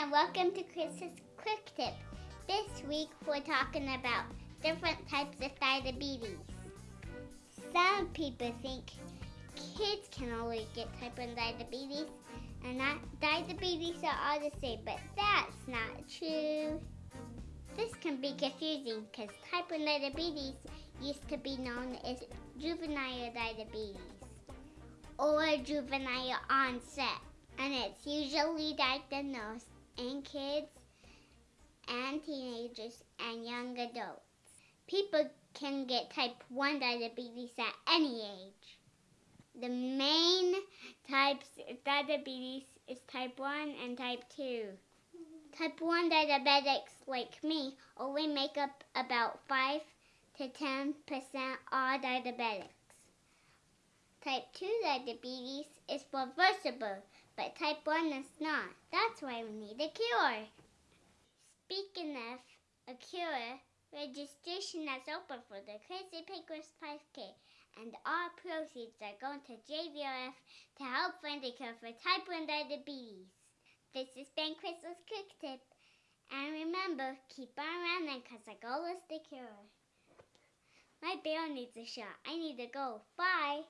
and welcome to Chris's Quick Tip. This week we're talking about different types of diabetes. Some people think kids can only get type 1 diabetes and that diabetes are all the same, but that's not true. This can be confusing because type 1 diabetes used to be known as juvenile diabetes or juvenile onset and it's usually diagnosed in kids and teenagers and young adults. People can get type 1 diabetes at any age. The main types of diabetes is type 1 and type 2. Type 1 diabetics like me only make up about 5 to 10% all diabetics. Type 2 diabetes is reversible, but type 1 is not. That's why we need a cure. Speaking of a cure, registration is open for the Crazy Pancreas 5K, and all proceeds are going to JDRF to help find a cure for type 1 diabetes. This has been Crystal's Quick Tip, and remember, keep on running because the goal is the cure. My bear needs a shot. I need to go. Bye.